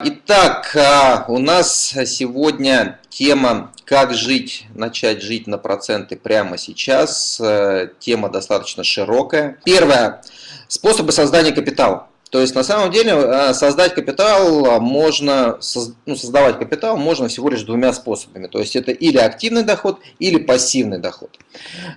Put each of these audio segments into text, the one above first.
Итак, а, у нас сегодня тема «Как жить, начать жить на проценты прямо сейчас». Э, тема достаточно широкая. Первое. Способы создания капитала. То есть на самом деле э, создать капитал можно, ну, создавать капитал можно всего лишь двумя способами. То есть это или активный доход, или пассивный доход.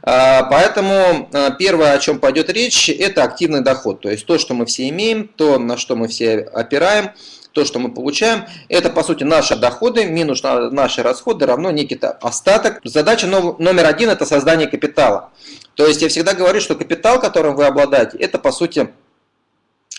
А, поэтому первое, о чем пойдет речь, это активный доход. То есть то, что мы все имеем, то, на что мы все опираем, то, что мы получаем, это по сути наши доходы минус наши расходы равно некий остаток. Задача номер один это создание капитала. То есть я всегда говорю, что капитал, которым вы обладаете, это по сути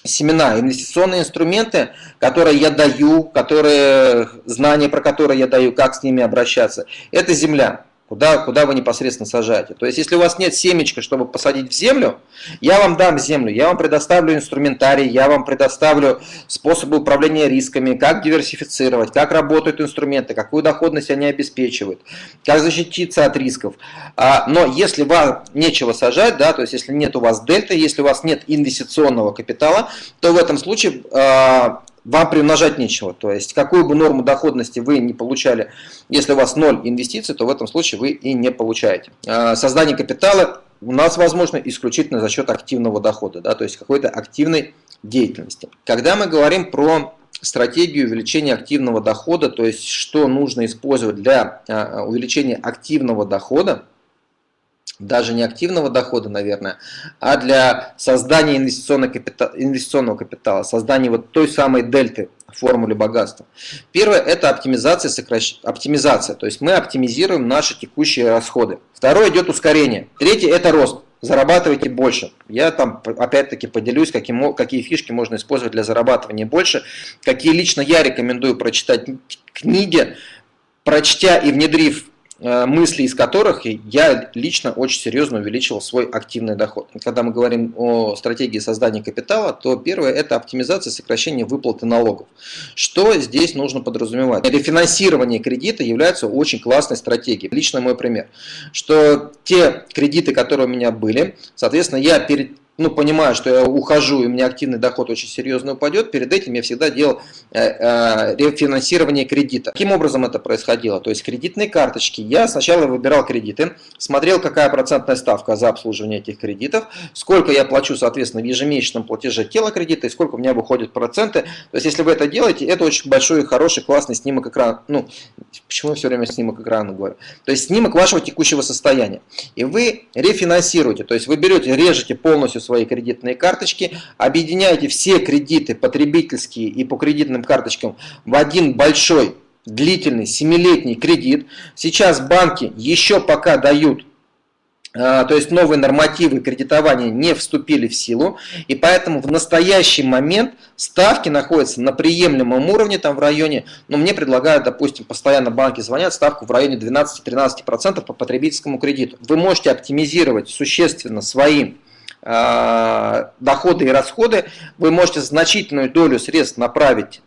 семена, инвестиционные инструменты, которые я даю, которые, знания про которые я даю, как с ними обращаться, это земля куда, куда вы непосредственно сажаете. То есть, если у вас нет семечка, чтобы посадить в землю, я вам дам землю, я вам предоставлю инструментарий, я вам предоставлю способы управления рисками, как диверсифицировать, как работают инструменты, какую доходность они обеспечивают, как защититься от рисков. А, но если вам нечего сажать, да, то есть если нет у вас дельта, если у вас нет инвестиционного капитала, то в этом случае а, вам приумножать нечего. То есть, какую бы норму доходности вы не получали, если у вас ноль инвестиций, то в этом случае вы и не получаете. А, создание капитала у нас возможно исключительно за счет активного дохода, да, то есть какой-то активной деятельности. Когда мы говорим про стратегию увеличения активного дохода, то есть что нужно использовать для а, увеличения активного дохода, даже не активного дохода, наверное, а для создания инвестиционного капитала, инвестиционного капитала создания вот той самой дельты в формуле богатства. Первое – это оптимизация, сокращ... оптимизация, то есть мы оптимизируем наши текущие расходы. Второе идет ускорение. Третье – это рост. Зарабатывайте больше. Я там опять-таки поделюсь, какие, какие фишки можно использовать для зарабатывания больше, какие лично я рекомендую прочитать книги, прочтя и внедрив мысли из которых я лично очень серьезно увеличивал свой активный доход. Когда мы говорим о стратегии создания капитала, то первое – это оптимизация сокращение выплаты налогов. Что здесь нужно подразумевать? Рефинансирование кредита является очень классной стратегией. Лично мой пример, что те кредиты, которые у меня были, соответственно, я перед ну, понимаю, что я ухожу, и у меня активный доход очень серьезно упадет, перед этим я всегда делал э, э, рефинансирование кредита. Каким образом это происходило? То есть кредитные карточки. Я сначала выбирал кредиты, смотрел, какая процентная ставка за обслуживание этих кредитов, сколько я плачу, соответственно, в ежемесячном платеже тела кредита, и сколько у меня выходят проценты. То есть, если вы это делаете, это очень большой, хороший, классный снимок экрана. Ну, почему я все время снимок экрана говорю? То есть, снимок вашего текущего состояния. И вы рефинансируете, то есть, вы берете, режете полностью свои кредитные карточки, объединяете все кредиты потребительские и по кредитным карточкам в один большой длительный семилетний кредит. Сейчас банки еще пока дают а, то есть новые нормативы кредитования не вступили в силу, и поэтому в настоящий момент ставки находятся на приемлемом уровне, там в районе, ну, мне предлагают, допустим, постоянно банки звонят, ставку в районе 12-13% по потребительскому кредиту. Вы можете оптимизировать существенно свои доходы и расходы, вы можете значительную долю средств направить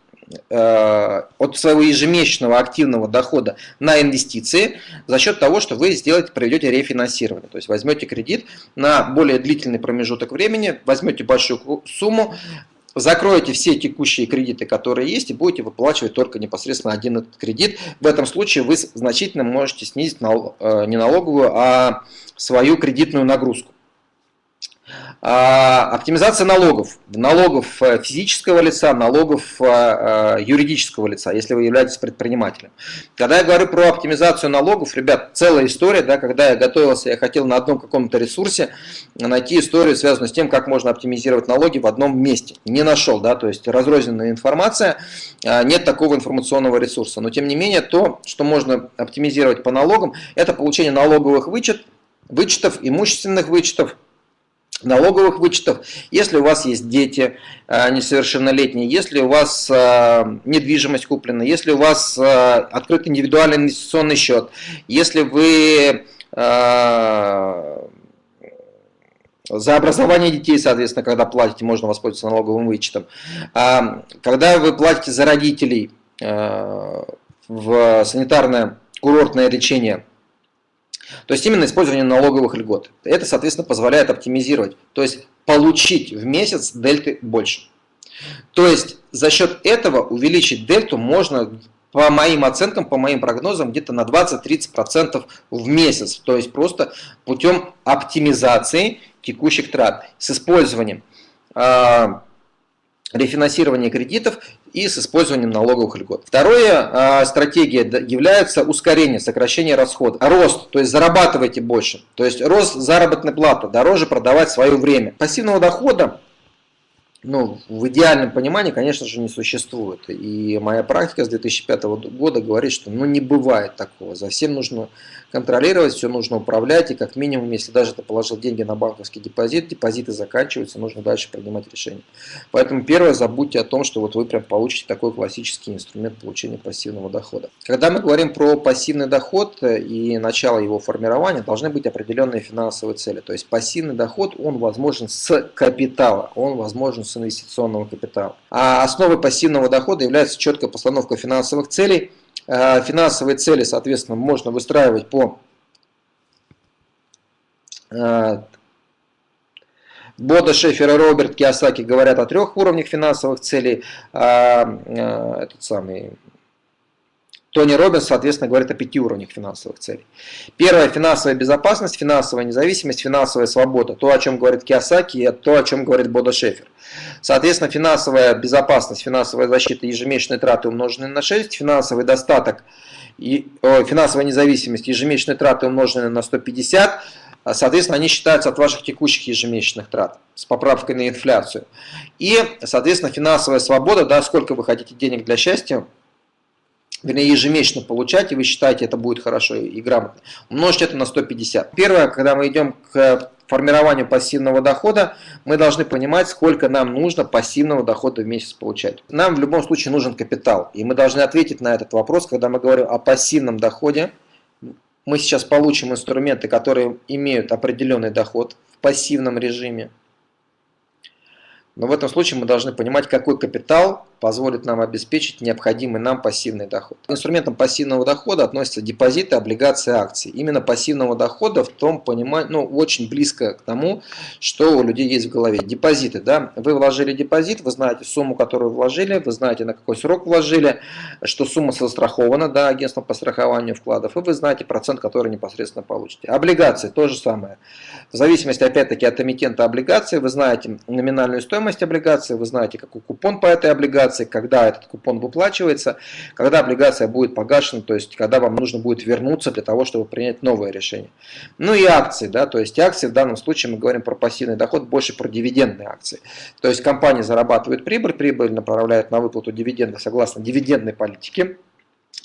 э, от своего ежемесячного активного дохода на инвестиции за счет того, что вы сделаете, проведете рефинансирование. То есть возьмете кредит на более длительный промежуток времени, возьмете большую сумму, закроете все текущие кредиты, которые есть, и будете выплачивать только непосредственно один этот кредит. В этом случае вы значительно можете снизить э, не налоговую, а свою кредитную нагрузку. А, оптимизация налогов. Налогов э, физического лица, налогов э, э, юридического лица, если вы являетесь предпринимателем. Когда я говорю про оптимизацию налогов, ребят, целая история, да, когда я готовился, я хотел на одном каком-то ресурсе найти историю, связанную с тем, как можно оптимизировать налоги в одном месте. Не нашел, да, то есть разрозненная информация, нет такого информационного ресурса. Но тем не менее, то, что можно оптимизировать по налогам, это получение налоговых вычет, вычетов, имущественных вычетов, налоговых вычетов, если у вас есть дети э, несовершеннолетние, если у вас э, недвижимость куплена, если у вас э, открыт индивидуальный инвестиционный счет, если вы за образование детей, соответственно, когда платите, можно воспользоваться налоговым вычетом. А, когда вы платите за родителей в санитарное курортное лечение, то есть именно использование налоговых льгот. Это, соответственно, позволяет оптимизировать, то есть получить в месяц дельты больше. То есть за счет этого увеличить дельту можно по моим оценкам, по моим прогнозам, где-то на 20-30% в месяц. То есть просто путем оптимизации текущих трат с использованием рефинансирования кредитов и с использованием налоговых льгот. Вторая э, стратегия является ускорение, сокращение расходов. Рост, то есть зарабатывайте больше. То есть рост заработной платы, дороже продавать свое время. Пассивного дохода ну, в идеальном понимании, конечно же, не существует. И моя практика с 2005 года говорит, что ну, не бывает такого. За всем нужно контролировать, все нужно управлять. И как минимум, если даже ты положил деньги на банковский депозит, депозиты заканчиваются, нужно дальше принимать решения. Поэтому первое, забудьте о том, что вот вы прям получите такой классический инструмент получения пассивного дохода. Когда мы говорим про пассивный доход и начало его формирования, должны быть определенные финансовые цели. То есть пассивный доход, он возможен с капитала, он возможен с инвестиционного капитала. А основой пассивного дохода является четкая постановка финансовых целей. Э, финансовые цели, соответственно, можно выстраивать по э, Бода, Шефер и Роберт Киосаки говорят о трех уровнях финансовых целей. А, э, этот самый Тони Робинс, соответственно, говорит о пяти уровнях финансовых целей. Первое – финансовая безопасность, финансовая независимость, финансовая свобода. То, о чем говорит Киосаки, и то, о чем говорит Бода Шефер. Соответственно, финансовая безопасность, финансовая защита, ежемесячные траты умноженные на 6, финансовый достаток, и, финансовая независимость, ежемесячные траты умноженные на 150, соответственно, они считаются от ваших текущих ежемесячных трат с поправкой на инфляцию. И, соответственно, финансовая свобода, да, сколько вы хотите денег для счастья, вернее, ежемесячно получать, и вы считаете, это будет хорошо и грамотно, умножьте это на 150. Первое, когда мы идем к формированию пассивного дохода, мы должны понимать, сколько нам нужно пассивного дохода в месяц получать. Нам в любом случае нужен капитал, и мы должны ответить на этот вопрос, когда мы говорим о пассивном доходе. Мы сейчас получим инструменты, которые имеют определенный доход в пассивном режиме. Но в этом случае мы должны понимать, какой капитал позволит нам обеспечить необходимый нам пассивный доход. К инструментам пассивного дохода относятся депозиты, облигации, акции. Именно пассивного дохода в том понимании, ну, очень близко к тому, что у людей есть в голове. Депозиты, да, вы вложили депозит, вы знаете сумму, которую вложили, вы знаете, на какой срок вложили, что сумма застрахована, да, агентством по страхованию вкладов, и вы знаете процент, который непосредственно получите. Облигации, то же самое. В зависимости, опять-таки, от эмитента облигации, вы знаете номинальную стоимость, облигации, вы знаете, какой купон по этой облигации, когда этот купон выплачивается, когда облигация будет погашена, то есть когда вам нужно будет вернуться для того, чтобы принять новое решение. Ну и акции, да, то есть акции в данном случае мы говорим про пассивный доход, больше про дивидендные акции. То есть компания зарабатывает прибыль, прибыль направляет на выплату дивидендов согласно дивидендной политике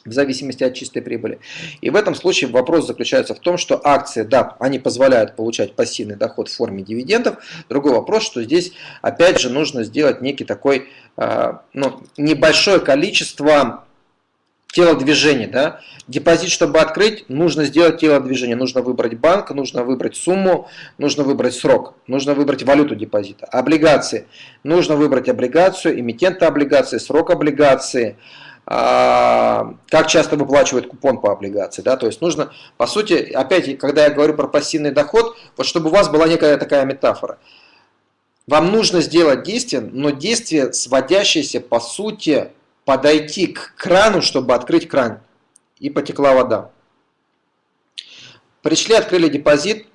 в зависимости от чистой прибыли. И в этом случае вопрос заключается в том, что акции, да, они позволяют получать пассивный доход в форме дивидендов. Другой вопрос, что здесь опять же нужно сделать некий такой, э, ну, небольшое количество телодвижений. Да? Депозит, чтобы открыть, нужно сделать телодвижение. Нужно выбрать банк, нужно выбрать сумму, нужно выбрать срок, нужно выбрать валюту депозита. Облигации. Нужно выбрать облигацию, эмитента облигации, срок облигации, а, как часто выплачивает купон по облигации. Да? То есть нужно, по сути, опять, когда я говорю про пассивный доход, вот чтобы у вас была некая такая метафора. Вам нужно сделать действие, но действие, сводящееся, по сути, подойти к крану, чтобы открыть кран, и потекла вода. Пришли, открыли депозит,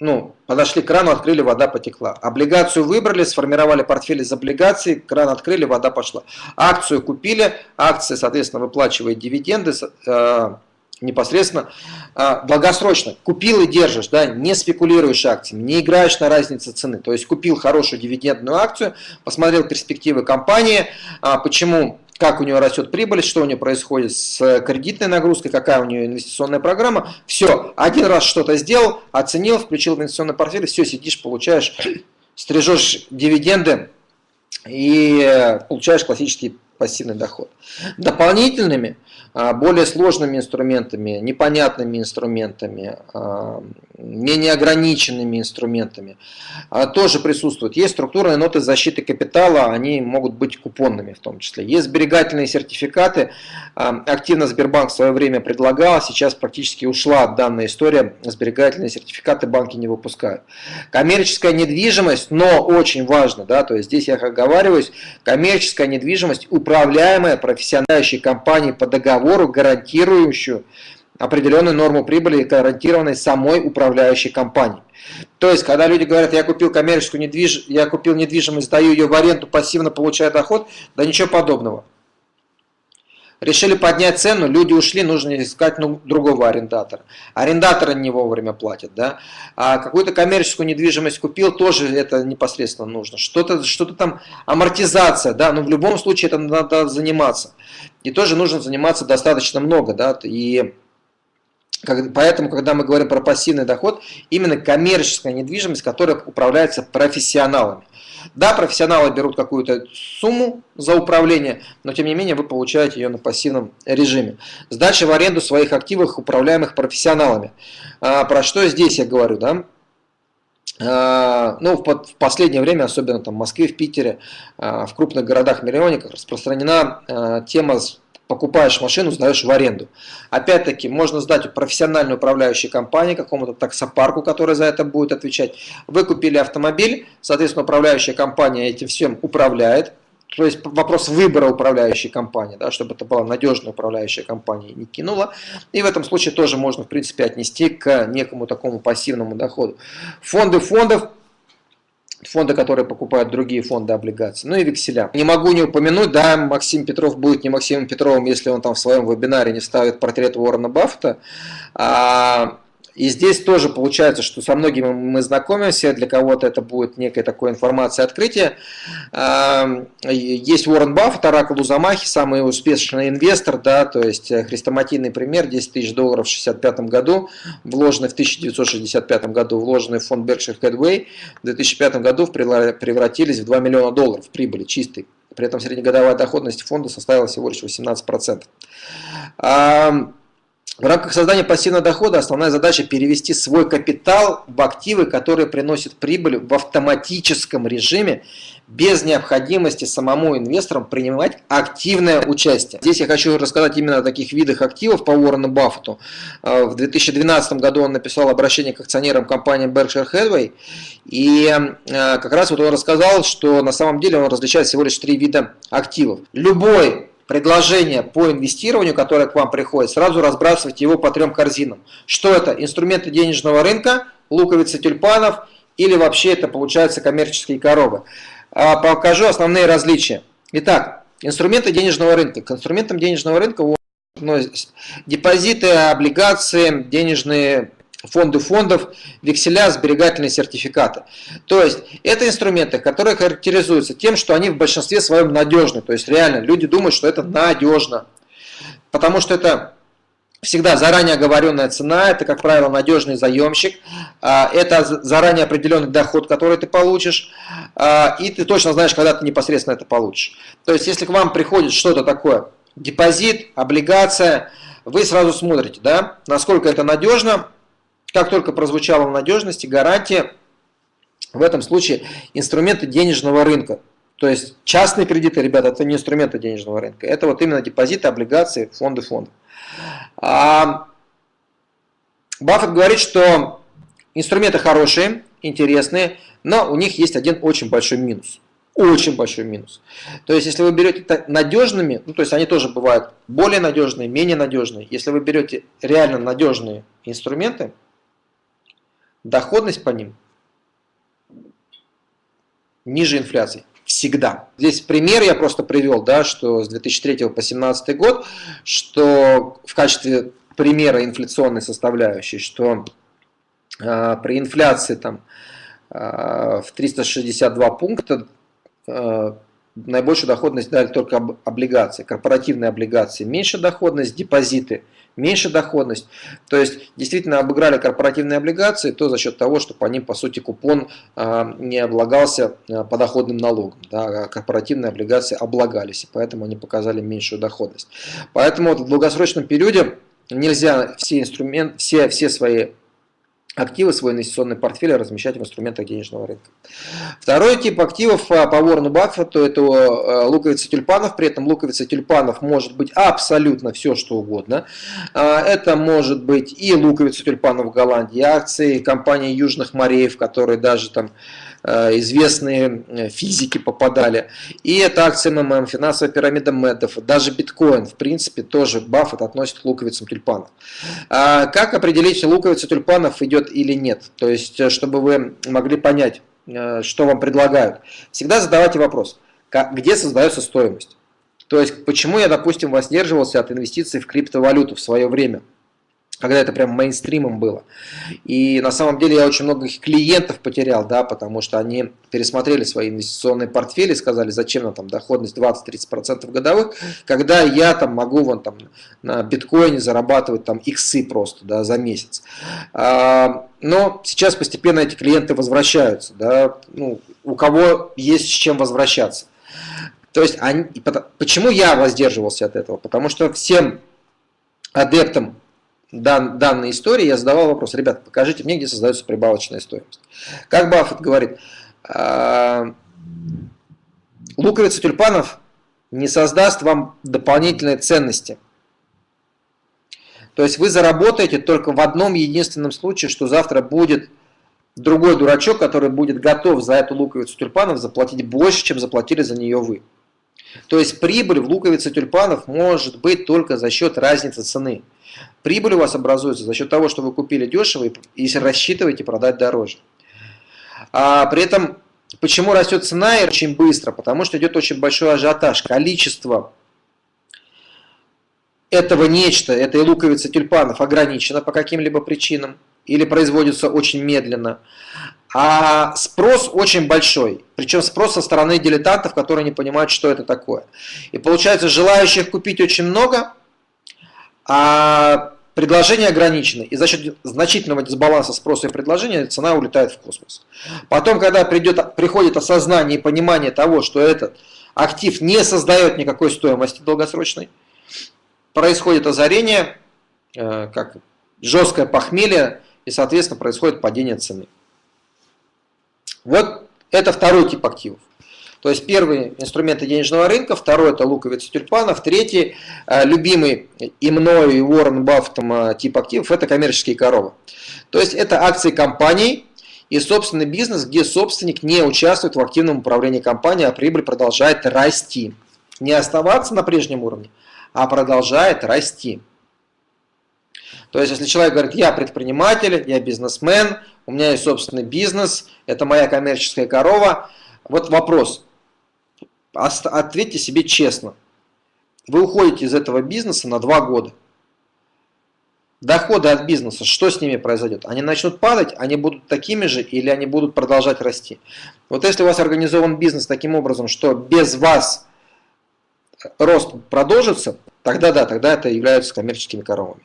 ну, подошли к крану, открыли, вода потекла. Облигацию выбрали, сформировали портфель из облигаций, кран открыли, вода пошла. Акцию купили, акция, соответственно, выплачивает дивиденды э, непосредственно э, долгосрочно. Купил и держишь, да, не спекулируешь акциями, не играешь на разнице цены. То есть купил хорошую дивидендную акцию, посмотрел перспективы компании, э, почему как у него растет прибыль, что у него происходит с кредитной нагрузкой, какая у него инвестиционная программа. Все, один раз что-то сделал, оценил, включил в инвестиционный портфель, все, сидишь, получаешь, стрижешь дивиденды и получаешь классический пассивный доход. Дополнительными, а, более сложными инструментами, непонятными инструментами, а, менее ограниченными инструментами а, тоже присутствуют. Есть структурные ноты защиты капитала, они могут быть купонными в том числе. Есть сберегательные сертификаты, активно Сбербанк в свое время предлагал, сейчас практически ушла данная история, сберегательные сертификаты банки не выпускают. Коммерческая недвижимость, но очень важно, да, то есть здесь я оговариваюсь, коммерческая недвижимость, управляемая профессиональной компанией по договору, гарантирующую определенную норму прибыли, гарантированной самой управляющей компанией. То есть, когда люди говорят, я купил коммерческую недвижимость, я купил недвижимость, сдаю ее в аренду, пассивно получаю доход, да ничего подобного. Решили поднять цену, люди ушли, нужно искать ну, другого арендатора. Арендаторы не вовремя платят, да. А какую-то коммерческую недвижимость купил, тоже это непосредственно нужно. Что-то что, -то, там, амортизация, да, но в любом случае это надо заниматься. И тоже нужно заниматься достаточно много, да, и Поэтому, когда мы говорим про пассивный доход, именно коммерческая недвижимость, которая управляется профессионалами. Да, профессионалы берут какую-то сумму за управление, но тем не менее вы получаете ее на пассивном режиме. Сдача в аренду своих активов, управляемых профессионалами. А, про что здесь я говорю, да? А, ну, в последнее время, особенно там в Москве, в Питере, а, в крупных городах-миллионниках распространена а, тема покупаешь машину, сдаешь в аренду. Опять-таки, можно сдать профессиональной управляющей компании, какому-то таксопарку, который за это будет отвечать. Вы купили автомобиль, соответственно, управляющая компания этим всем управляет. То есть вопрос выбора управляющей компании, да, чтобы это была надежная управляющая компания, не кинула. И в этом случае тоже можно, в принципе, отнести к некому такому пассивному доходу. Фонды фондов фонды, которые покупают другие фонды облигаций, ну и векселя. Не могу не упомянуть, да, Максим Петров будет не Максимом Петровым, если он там в своем вебинаре не ставит портрет Уоррена Баффета. А, и здесь тоже получается, что со многими мы знакомимся, для кого-то это будет некая такая информация открытия. Есть Уоррен Баффет, Оракул Узамахи, самый успешный инвестор, да, то есть э, хрестоматийный пример, 10 тысяч долларов в 1965 году, вложенный в 1965 году, вложенный в фонд Berkshire Hathaway, в 2005 году превратились в 2 миллиона долларов прибыли чистой. При этом среднегодовая доходность фонда составила всего лишь 18%. В рамках создания пассивного дохода основная задача перевести свой капитал в активы, которые приносят прибыль в автоматическом режиме, без необходимости самому инвесторам принимать активное участие. Здесь я хочу рассказать именно о таких видах активов по Уоррену Баффету. А, в 2012 году он написал обращение к акционерам компании Berkshire Hathaway, и а, как раз вот он рассказал, что на самом деле он различает всего лишь три вида активов. Любой предложение по инвестированию, которое к вам приходит, сразу разбрасывайте его по трем корзинам. Что это? Инструменты денежного рынка, луковицы тюльпанов или вообще это получается коммерческие коробы. А, покажу основные различия. Итак, инструменты денежного рынка. К инструментам денежного рынка депозиты, облигации, денежные фонды фондов, векселя, сберегательные сертификаты. То есть это инструменты, которые характеризуются тем, что они в большинстве своем надежны. То есть реально люди думают, что это надежно. Потому что это всегда заранее оговоренная цена, это, как правило, надежный заемщик, а, это заранее определенный доход, который ты получишь, а, и ты точно знаешь, когда ты непосредственно это получишь. То есть если к вам приходит что-то такое, депозит, облигация, вы сразу смотрите, да, насколько это надежно, как только прозвучала надежность и гарантия, в этом случае инструменты денежного рынка. То есть частные кредиты, ребята, это не инструменты денежного рынка. Это вот именно депозиты, облигации, фонды фондов. А Баффет говорит, что инструменты хорошие, интересные, но у них есть один очень большой минус. Очень большой минус. То есть, если вы берете надежными, ну, то есть они тоже бывают более надежные, менее надежные. Если вы берете реально надежные инструменты, доходность по ним ниже инфляции. Всегда. Здесь пример я просто привел, да, что с 2003 по 2017 год, что в качестве примера инфляционной составляющей, что э, при инфляции там, э, в 362 пункта э, наибольшую доходность дали только облигации, корпоративные облигации, меньше доходность, депозиты, меньше доходность. То есть действительно обыграли корпоративные облигации, то за счет того, что по ним по сути купон а, не облагался а, подоходным налогом. Да, а корпоративные облигации облагались, и поэтому они показали меньшую доходность. Поэтому вот в долгосрочном периоде нельзя все, инструменты, все, все свои активы, свой инвестиционный портфель размещать в инструментах денежного рынка. Второй тип активов а, по Уоррену Баффету – это а, луковица тюльпанов. При этом луковица тюльпанов может быть абсолютно все, что угодно. А, это может быть и луковица тюльпанов в Голландии, акции компании Южных морей, которые даже там Э, известные э, физики попадали. И это акция МММ, финансовая пирамида Медов, даже биткоин, в принципе, тоже Баффет относит к луковицам тюльпанов. А как определить, луковица тюльпанов идет или нет? То есть, э, чтобы вы могли понять, что вам предлагают. Всегда задавайте вопрос, где создается стоимость? То есть, почему я, допустим, воздерживался от инвестиций в криптовалюту в свое время? Когда это прям мейнстримом было. И на самом деле я очень много клиентов потерял, да, потому что они пересмотрели свои инвестиционные портфели, сказали, зачем нам там доходность 20-30% годовых, когда я там могу вон там на биткоине зарабатывать там иксы просто, да, за месяц. А, но сейчас постепенно эти клиенты возвращаются, да, ну, у кого есть с чем возвращаться. То есть, они, почему я воздерживался от этого? Потому что всем адептам дан, данной истории я задавал вопрос, ребята, покажите мне, где создается прибавочная стоимость. Как Баффет говорит, а, луковица тюльпанов не создаст вам дополнительной ценности. То есть вы заработаете только в одном единственном случае, что завтра будет другой дурачок, который будет готов за эту луковицу тюльпанов заплатить больше, чем заплатили за нее вы. То есть прибыль в луковице тюльпанов может быть только за счет разницы цены. Прибыль у вас образуется за счет того, что вы купили дешево и рассчитываете продать дороже. А при этом, почему растет цена и очень быстро? Потому что идет очень большой ажиотаж. Количество этого нечто, этой луковицы тюльпанов ограничено по каким-либо причинам или производится очень медленно. А спрос очень большой, причем спрос со стороны дилетантов, которые не понимают, что это такое. И получается, желающих купить очень много, а предложение ограничено. И за счет значительного дисбаланса спроса и предложения цена улетает в космос. Потом, когда придет, приходит осознание и понимание того, что этот актив не создает никакой стоимости долгосрочной, происходит озарение, э, как жесткое похмелье, и, соответственно, происходит падение цены. Вот это второй тип активов. То есть первый инструменты денежного рынка, второй это луковица тюльпанов, третий э, любимый и мною, и Уоррен Баффетом э, тип активов это коммерческие коровы. То есть это акции компаний и собственный бизнес, где собственник не участвует в активном управлении компанией, а прибыль продолжает расти. Не оставаться на прежнем уровне, а продолжает расти. То есть, если человек говорит, я предприниматель, я бизнесмен, у меня есть собственный бизнес, это моя коммерческая корова, вот вопрос, ответьте себе честно. Вы уходите из этого бизнеса на два года. Доходы от бизнеса, что с ними произойдет? Они начнут падать, они будут такими же или они будут продолжать расти? Вот если у вас организован бизнес таким образом, что без вас рост продолжится, тогда да, тогда это являются коммерческими коровами.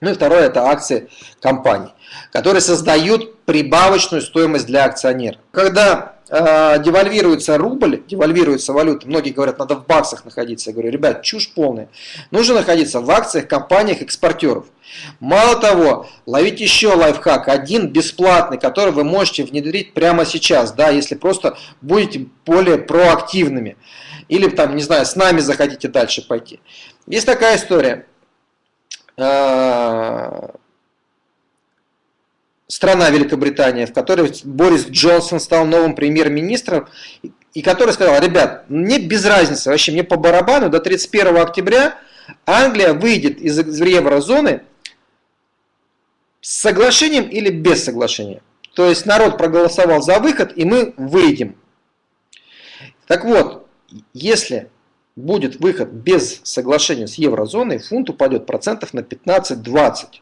Ну и второе, это акции компаний, которые создают прибавочную стоимость для акционера. Когда э, девальвируется рубль, девальвируется валюта, многие говорят, надо в баксах находиться. Я говорю, ребят, чушь полная. Нужно находиться в акциях компаниях экспортеров. Мало того, ловить еще лайфхак, один бесплатный, который вы можете внедрить прямо сейчас, да, если просто будете более проактивными. Или там, не знаю, с нами захотите дальше пойти. Есть такая история. Э, страна Великобритания, в которой Борис Джонсон стал новым премьер-министром, и который сказал, ребят, мне без разницы, вообще мне по барабану, до 31 октября Англия выйдет из еврозоны с соглашением или без соглашения. То есть народ проголосовал за выход, и мы выйдем. Так вот, если будет выход без соглашения с еврозоной, фунт упадет процентов на 15-20.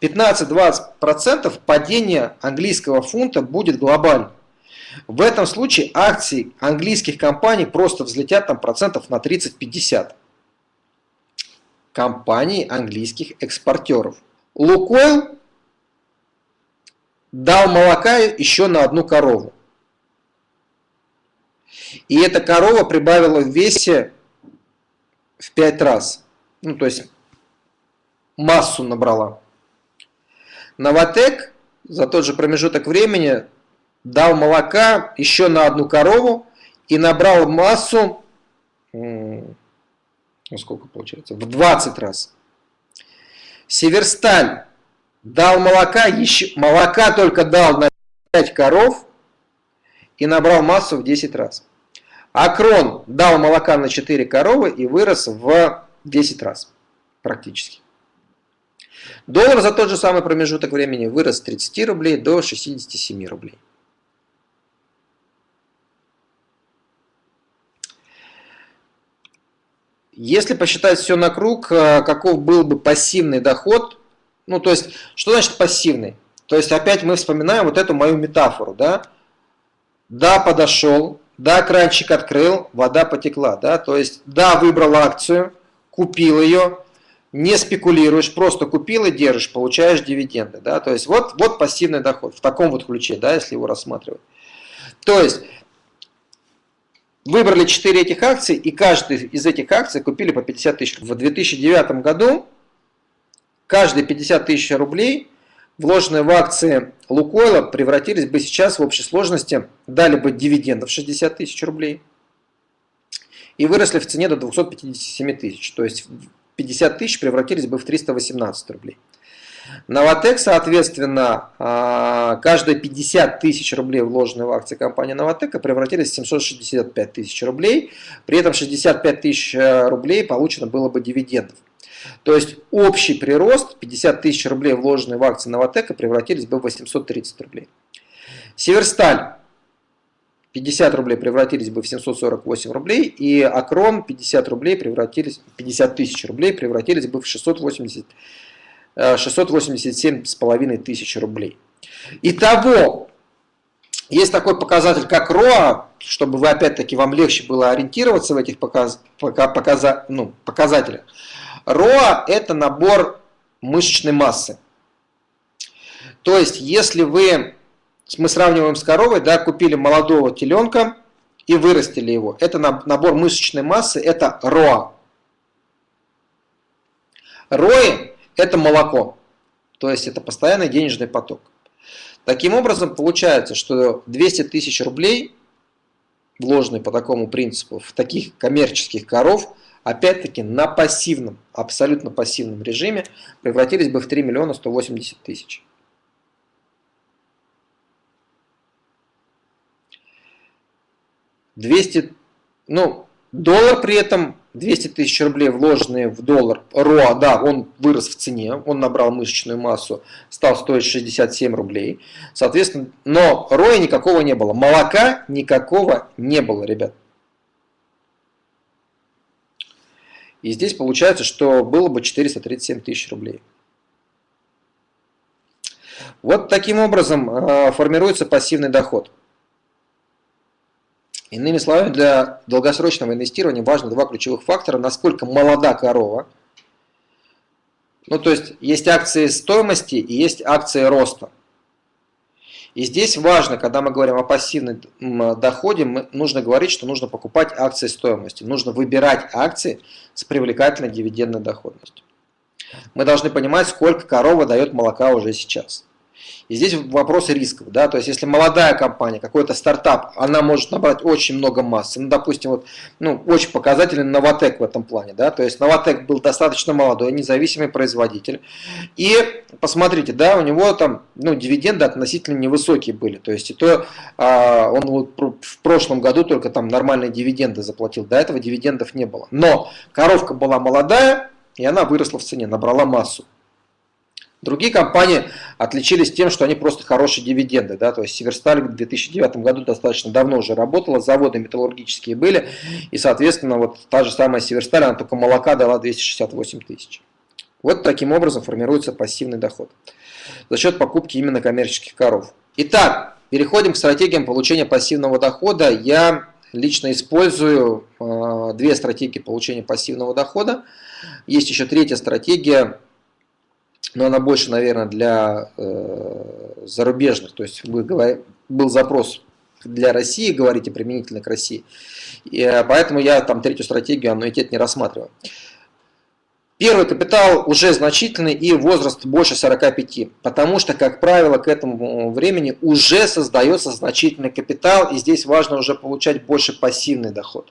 15-20% падения английского фунта будет глобальным. В этом случае акции английских компаний просто взлетят там процентов на 30-50. Компаний английских экспортеров. Лукойл дал молока еще на одну корову. И эта корова прибавила в весе в 5 раз. Ну, то есть массу набрала. Новотек за тот же промежуток времени дал молока еще на одну корову и набрал массу, ну сколько получается, в 20 раз. Северсталь дал молока, еще, молока только дал на 5 коров и набрал массу в 10 раз. Акрон дал молока на 4 коровы и вырос в 10 раз практически. Доллар за тот же самый промежуток времени вырос с 30 рублей до 67 рублей. Если посчитать все на круг, э, каков был бы пассивный доход, ну то есть, что значит пассивный? То есть опять мы вспоминаем вот эту мою метафору, да? Да, подошел, да, кранчик открыл, вода потекла, да? То есть, да, выбрал акцию, купил ее, не спекулируешь, просто купил и держишь, получаешь дивиденды, да? То есть, вот, вот пассивный доход в таком вот ключе, да, если его рассматривать. То есть, Выбрали 4 этих акций, и каждый из этих акций купили по 50 тысяч. В 2009 году каждые 50 тысяч рублей, вложенные в акции Лукойла, превратились бы сейчас в общей сложности, дали бы дивидендов 60 тысяч рублей и выросли в цене до 257 тысяч. То есть 50 тысяч превратились бы в 318 рублей. Новотек, соответственно, а, каждые 50 тысяч рублей, вложенные в акции компании Новотека, превратились в 765 тысяч рублей. При этом 65 тысяч э, рублей получено было бы дивидендов. То есть общий прирост 50 тысяч рублей, вложенные в акции Новотека, превратились бы в 830 рублей. Северсталь 50 рублей превратились бы в 748 рублей, и Акрон 50 рублей превратились, 50 тысяч рублей превратились бы в 680 687,5 тысяч рублей. Итого, есть такой показатель, как РОА, чтобы вы опять-таки вам легче было ориентироваться в этих показ, показа, ну, показателях. РОА – это набор мышечной массы. То есть, если вы, мы сравниваем с коровой, да, купили молодого теленка и вырастили его, это набор мышечной массы, это РОА. РОИ это молоко. То есть это постоянный денежный поток. Таким образом, получается, что 200 тысяч рублей, вложенные по такому принципу, в таких коммерческих коров, опять-таки на пассивном, абсолютно пассивном режиме, превратились бы в 3 миллиона 180 тысяч. Двести, ну, доллар при этом 200 тысяч рублей, вложенные в доллар, РОА, да, он вырос в цене, он набрал мышечную массу, стал стоить 67 рублей. Соответственно, но РОя никакого не было, молока никакого не было, ребят. И здесь получается, что было бы 437 тысяч рублей. Вот таким образом э, формируется пассивный доход. Иными словами, для долгосрочного инвестирования важно два ключевых фактора. Насколько молода корова. Ну, то есть, есть акции стоимости и есть акции роста. И здесь важно, когда мы говорим о пассивном доходе, нужно говорить, что нужно покупать акции стоимости. Нужно выбирать акции с привлекательной дивидендной доходностью. Мы должны понимать, сколько корова дает молока уже сейчас. И здесь вопрос рисков. Да? То есть, если молодая компания, какой-то стартап, она может набрать очень много массы. Ну, допустим, вот, ну, очень показателен Новотек в этом плане. Да? То есть, Новотек был достаточно молодой, независимый производитель. И посмотрите, да, у него там ну, дивиденды относительно невысокие были. То есть, и то а, он вот в прошлом году только там нормальные дивиденды заплатил. До этого дивидендов не было. Но коровка была молодая, и она выросла в цене, набрала массу. Другие компании отличились тем, что они просто хорошие дивиденды. Да? То есть Северсталь в 2009 году достаточно давно уже работала, заводы металлургические были, и, соответственно, вот та же самая Северсталь, она только молока дала 268 тысяч. Вот таким образом формируется пассивный доход за счет покупки именно коммерческих коров. Итак, переходим к стратегиям получения пассивного дохода. Я лично использую э, две стратегии получения пассивного дохода. Есть еще третья стратегия, но она больше, наверное, для э, зарубежных. То есть вы, был запрос для России, говорите применительно к России. И, э, поэтому я там третью стратегию аннуитет не рассматриваю. Первый капитал уже значительный и возраст больше 45, потому что, как правило, к этому времени уже создается значительный капитал, и здесь важно уже получать больше пассивный доход.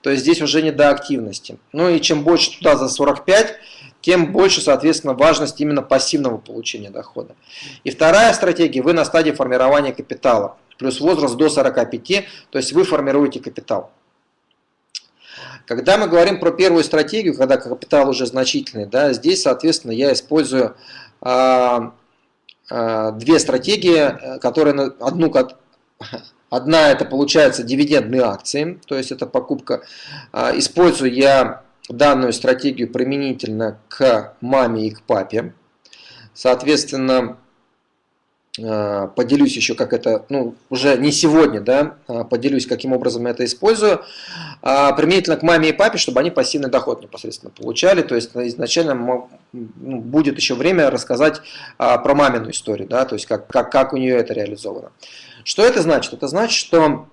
То есть здесь уже не до активности. Ну и чем больше туда за 45, тем больше, соответственно, важность именно пассивного получения дохода. И вторая стратегия, вы на стадии формирования капитала, плюс возраст до 45, то есть вы формируете капитал. Когда мы говорим про первую стратегию, когда капитал уже значительный, да, здесь, соответственно, я использую а, а, две стратегии, которые одну одна это получается дивидендные акции, то есть это покупка. А, использую я данную стратегию применительно к маме и к папе. Соответственно, Э, поделюсь еще, как это, ну, уже не сегодня, да, а поделюсь, каким образом я это использую, а, применительно к маме и папе, чтобы они пассивный доход непосредственно получали, то есть изначально ну, будет еще время рассказать а, про мамину историю, да, то есть как, как, как у нее это реализовано. Что это значит? Это значит, что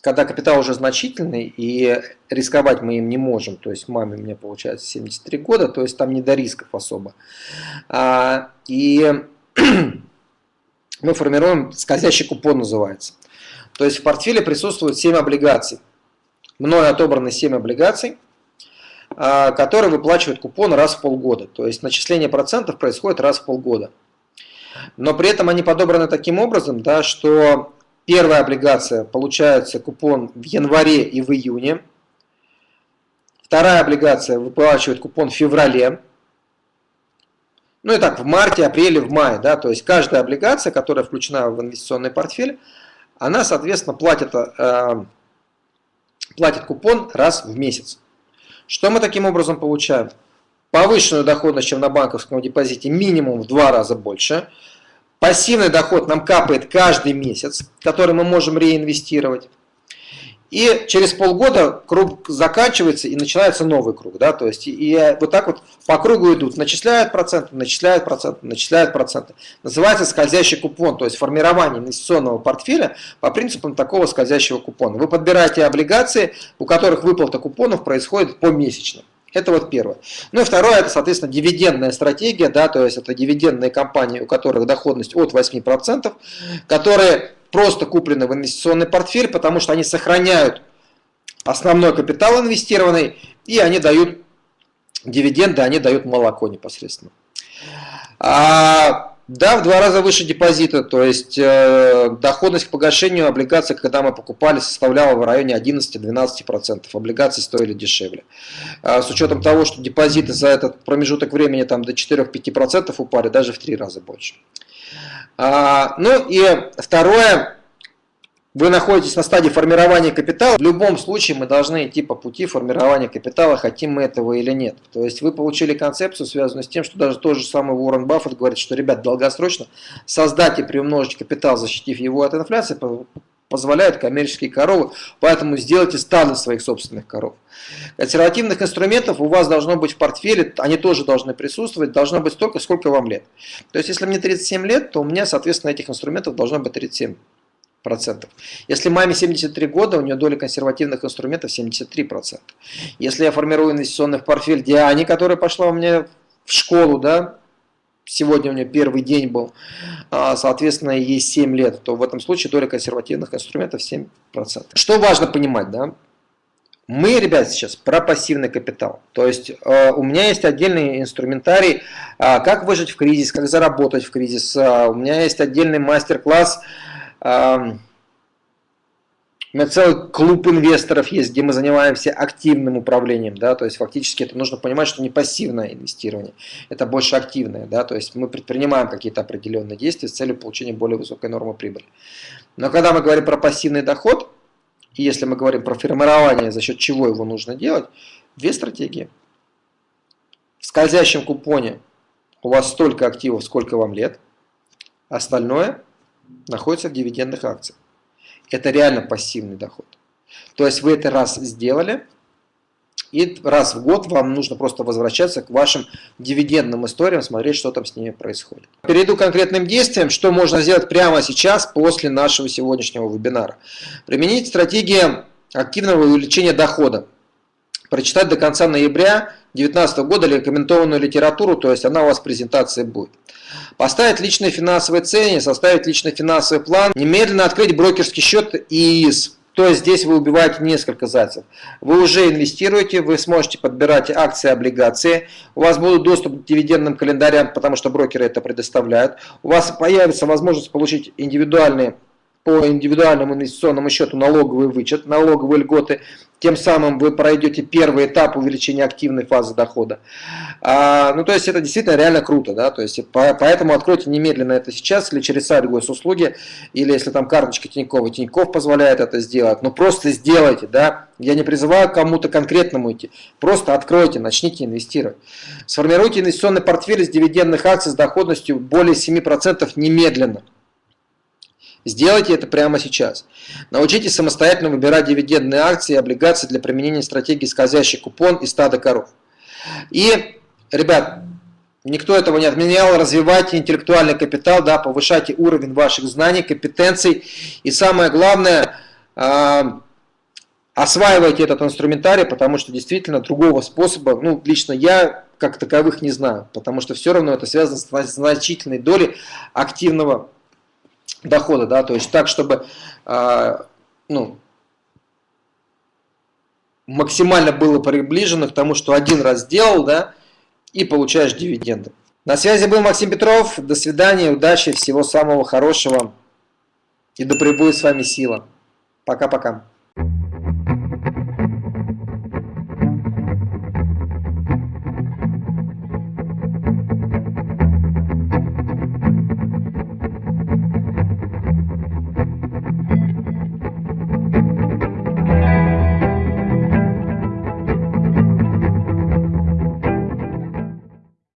когда капитал уже значительный и рисковать мы им не можем, то есть маме мне получается 73 года, то есть там не до рисков особо. А, и мы формируем, скользящий купон называется. То есть в портфеле присутствует 7 облигаций. Мною отобраны 7 облигаций, а, которые выплачивают купон раз в полгода. То есть начисление процентов происходит раз в полгода. Но при этом они подобраны таким образом, да, что Первая облигация получается купон в январе и в июне. Вторая облигация выплачивает купон в феврале. Ну и так, в марте, апреле, в мае. Да, то есть каждая облигация, которая включена в инвестиционный портфель, она, соответственно, платит, э, платит купон раз в месяц. Что мы таким образом получаем? Повышенную доходность, чем на банковском депозите, минимум в два раза больше – Пассивный доход нам капает каждый месяц, который мы можем реинвестировать. И через полгода круг заканчивается и начинается новый круг. Да? То есть, и вот так вот по кругу идут. Начисляют проценты, начисляют проценты, начисляют проценты. Называется скользящий купон, то есть формирование инвестиционного портфеля по принципам такого скользящего купона. Вы подбираете облигации, у которых выплата купонов происходит помесячно. Это вот первое. Ну и второе, это, соответственно, дивидендная стратегия, да, то есть это дивидендные компании, у которых доходность от 8%, которые просто куплены в инвестиционный портфель, потому что они сохраняют основной капитал инвестированный, и они дают дивиденды, они дают молоко непосредственно. А да, в два раза выше депозита, то есть э, доходность к погашению облигаций, когда мы покупали, составляла в районе 11-12%. Облигации стоили дешевле. А с учетом того, что депозиты за этот промежуток времени там, до 4-5% упали, даже в три раза больше. А, ну и второе, вы находитесь на стадии формирования капитала, в любом случае мы должны идти по пути формирования капитала, хотим мы этого или нет. То есть вы получили концепцию, связанную с тем, что даже тот же самый Уоррен Баффет говорит, что, ребят, долгосрочно создать и приумножить капитал, защитив его от инфляции, позволяют коммерческие коровы, поэтому сделайте стадо своих собственных коров. Консервативных инструментов у вас должно быть в портфеле, они тоже должны присутствовать, должно быть столько, сколько вам лет. То есть, если мне 37 лет, то у меня, соответственно, этих инструментов должно быть 37 процентов. Если маме 73 года, у нее доля консервативных инструментов 73%. Если я формирую инвестиционный портфель Диане, которая пошла у меня в школу, да, сегодня у нее первый день был, а, соответственно, ей 7 лет, то в этом случае доля консервативных инструментов 7%. Что важно понимать, да? Мы, ребят, сейчас про пассивный капитал. То есть э, у меня есть отдельный инструментарий, э, как выжить в кризис, как заработать в кризис. Э, у меня есть отдельный мастер-класс, у меня целый клуб инвесторов есть, где мы занимаемся активным управлением, да, то есть фактически это нужно понимать, что не пассивное инвестирование, это больше активное, да, то есть мы предпринимаем какие-то определенные действия с целью получения более высокой нормы прибыли. Но когда мы говорим про пассивный доход, и если мы говорим про формирование, за счет чего его нужно делать, две стратегии. В скользящем купоне у вас столько активов, сколько вам лет, остальное находится в дивидендных акциях. Это реально пассивный доход. То есть вы это раз сделали, и раз в год вам нужно просто возвращаться к вашим дивидендным историям, смотреть, что там с ними происходит. Перейду к конкретным действиям, что можно сделать прямо сейчас, после нашего сегодняшнего вебинара. Применить стратегию активного увеличения дохода. Прочитать до конца ноября 2019 года рекомендованную литературу, то есть она у вас в презентации будет. Поставить личные финансовые цели, составить личный финансовый план, немедленно открыть брокерский счет ИИС то есть здесь вы убиваете несколько зайцев. Вы уже инвестируете, вы сможете подбирать акции, облигации, у вас будет доступ к дивидендным календарям, потому что брокеры это предоставляют. У вас появится возможность получить индивидуальные по индивидуальному инвестиционному счету налоговый вычет, налоговые льготы, тем самым вы пройдете первый этап увеличения активной фазы дохода. А, ну, то есть это действительно реально круто, да, то есть по, поэтому откройте немедленно это сейчас или через сайт госуслуги, или если там карточка Тинькова, Тиньков позволяет это сделать, ну просто сделайте, да, я не призываю кому-то конкретному идти, просто откройте, начните инвестировать. Сформируйте инвестиционный портфель из дивидендных акций с доходностью более 7% немедленно. Сделайте это прямо сейчас. Научитесь самостоятельно выбирать дивидендные акции и облигации для применения стратегии скользящий купон и стада коров. И, ребят, никто этого не отменял, развивайте интеллектуальный капитал, да, повышайте уровень ваших знаний, компетенций. И самое главное, э, осваивайте этот инструментарий, потому что действительно другого способа, ну, лично я как таковых не знаю, потому что все равно это связано с значительной долей активного дохода, да, то есть так, чтобы э, ну, максимально было приближено к тому, что один раз сделал, да, и получаешь дивиденды. На связи был Максим Петров. До свидания, удачи, всего самого хорошего. И да пребудет с вами сила. Пока-пока.